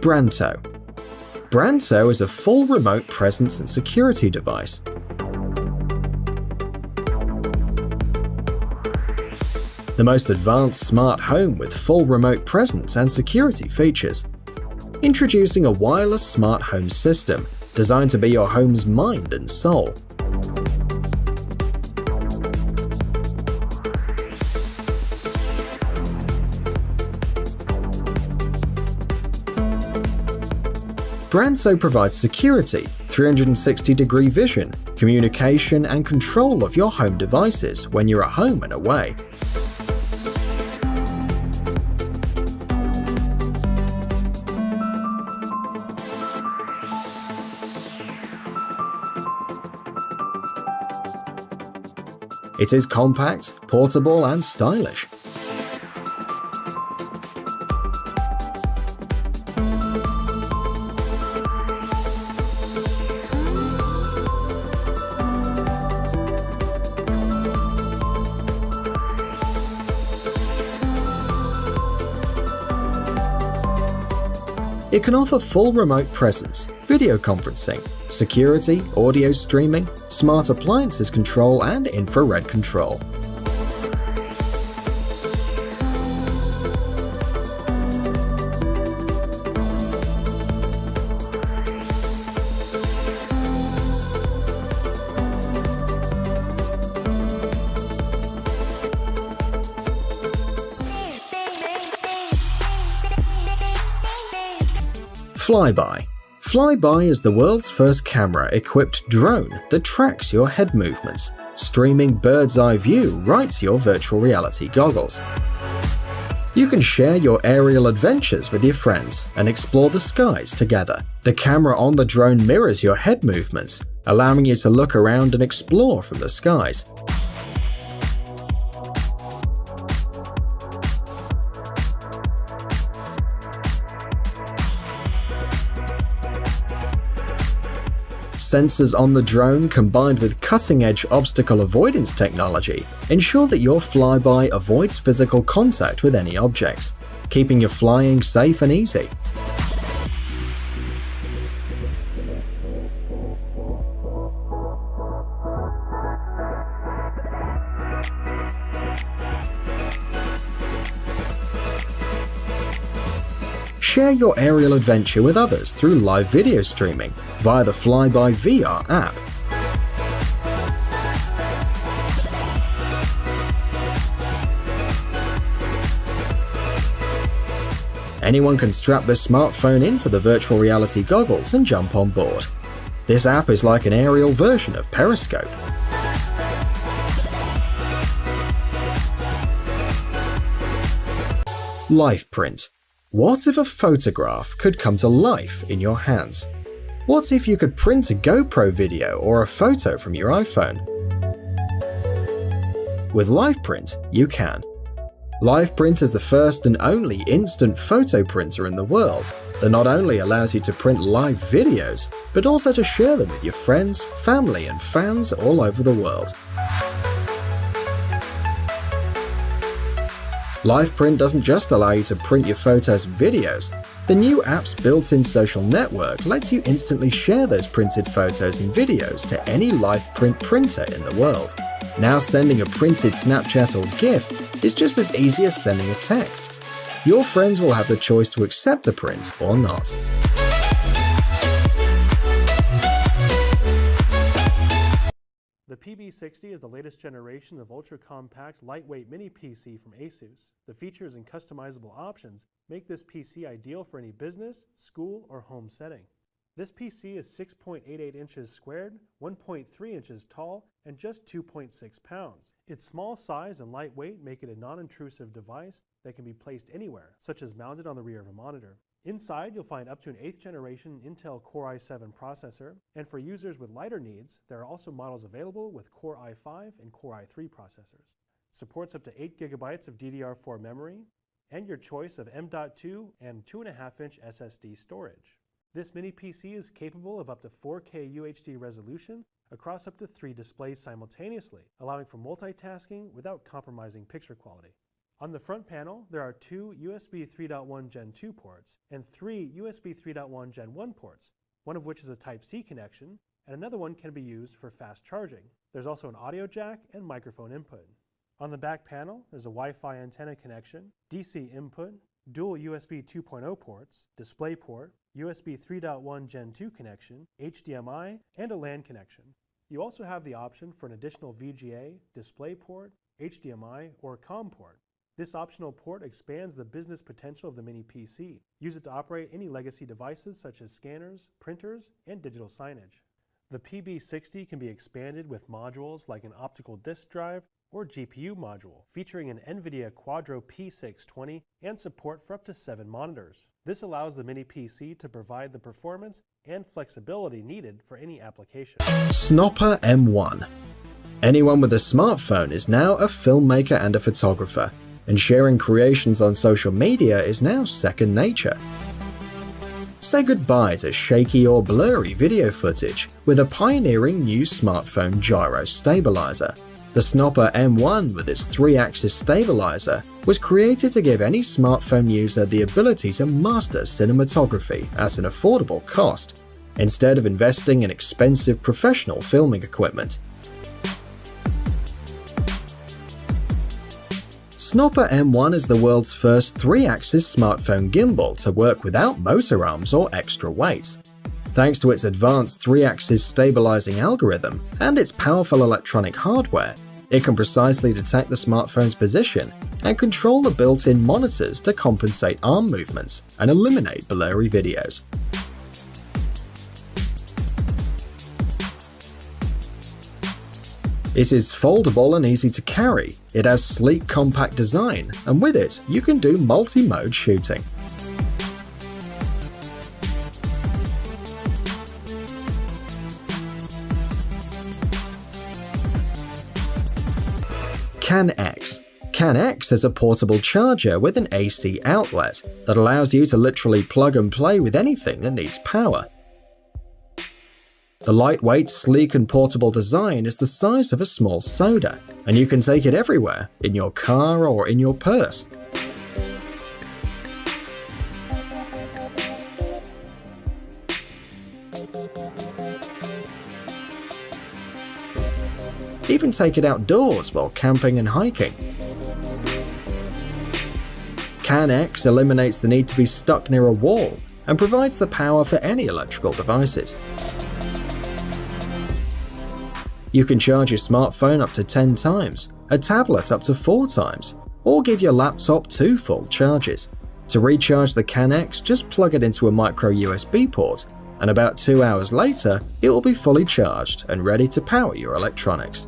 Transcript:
Branto. Branto is a full remote presence and security device. The most advanced smart home with full remote presence and security features. Introducing a wireless smart home system designed to be your home's mind and soul. Branto provides security, 360 degree vision, communication, and control of your home devices when you're at home and away. It is compact, portable, and stylish. It can offer full remote presence, video conferencing, security, audio streaming, smart appliances control, and infrared control. Flyby. Flyby is the world's first camera-equipped drone that tracks your head movements, streaming bird's eye view right to your virtual reality goggles. You can share your aerial adventures with your friends and explore the skies together. The camera on the drone mirrors your head movements, allowing you to look around and explore from the skies. Sensors on the drone combined with cutting-edge obstacle avoidance technology ensure that your flyby avoids physical contact with any objects, keeping your flying safe and easy. Share your aerial adventure with others through live video streaming via the Flyby VR app. Anyone can strap their smartphone into the virtual reality goggles and jump on board. This app is like an aerial version of Periscope. LifePrint what if a photograph could come to life in your hands? What if you could print a GoPro video or a photo from your iPhone? With LifePrint, you can. LifePrint is the first and only instant photo printer in the world that not only allows you to print live videos, but also to share them with your friends, family, and fans all over the world. LifePrint doesn't just allow you to print your photos and videos, the new app's built-in social network lets you instantly share those printed photos and videos to any LifePrint printer in the world. Now sending a printed Snapchat or GIF is just as easy as sending a text. Your friends will have the choice to accept the print or not. PB60 is the latest generation of ultra-compact, lightweight mini PC from ASUS. The features and customizable options make this PC ideal for any business, school, or home setting. This PC is 6.88 inches squared, 1.3 inches tall, and just 2.6 pounds. Its small size and lightweight make it a non-intrusive device that can be placed anywhere, such as mounted on the rear of a monitor. Inside, you'll find up to an 8th generation Intel Core i7 processor, and for users with lighter needs, there are also models available with Core i5 and Core i3 processors. Supports up to 8 gigabytes of DDR4 memory, and your choice of M.2 and 2.5 inch SSD storage. This mini PC is capable of up to 4K UHD resolution across up to three displays simultaneously, allowing for multitasking without compromising picture quality. On the front panel, there are two USB 3.1 Gen 2 ports and three USB 3.1 Gen 1 ports, one of which is a Type-C connection, and another one can be used for fast charging. There's also an audio jack and microphone input. On the back panel, there's a Wi-Fi antenna connection, DC input, dual USB 2.0 ports, DisplayPort, USB 3.1 Gen 2 connection, HDMI, and a LAN connection. You also have the option for an additional VGA, DisplayPort, HDMI, or COM port. This optional port expands the business potential of the Mini PC. Use it to operate any legacy devices such as scanners, printers, and digital signage. The PB60 can be expanded with modules like an optical disk drive or GPU module, featuring an NVIDIA Quadro P620 and support for up to 7 monitors. This allows the Mini PC to provide the performance and flexibility needed for any application. Snoppa M1 Anyone with a smartphone is now a filmmaker and a photographer, and sharing creations on social media is now second nature. Say goodbye to shaky or blurry video footage with a pioneering new smartphone gyro stabilizer. The Snoppa M1 with its 3-axis stabilizer was created to give any smartphone user the ability to master cinematography at an affordable cost, instead of investing in expensive professional filming equipment. Snoppa M1 is the world's first 3-axis smartphone gimbal to work without motor arms or extra weight. Thanks to its advanced 3-axis stabilizing algorithm and its powerful electronic hardware, it can precisely detect the smartphone's position and control the built-in monitors to compensate arm movements and eliminate blurry videos. It is foldable and easy to carry, it has sleek compact design, and with it you can do multi-mode shooting. CANX CANX is a portable charger with an AC outlet that allows you to literally plug and play with anything that needs power. The lightweight, sleek and portable design is the size of a small soda, and you can take it everywhere, in your car or in your purse. Even take it outdoors while camping and hiking. CANX eliminates the need to be stuck near a wall and provides the power for any electrical devices. You can charge your smartphone up to 10 times, a tablet up to 4 times, or give your laptop two full charges. To recharge the CANX, just plug it into a micro USB port, and about 2 hours later, it will be fully charged and ready to power your electronics.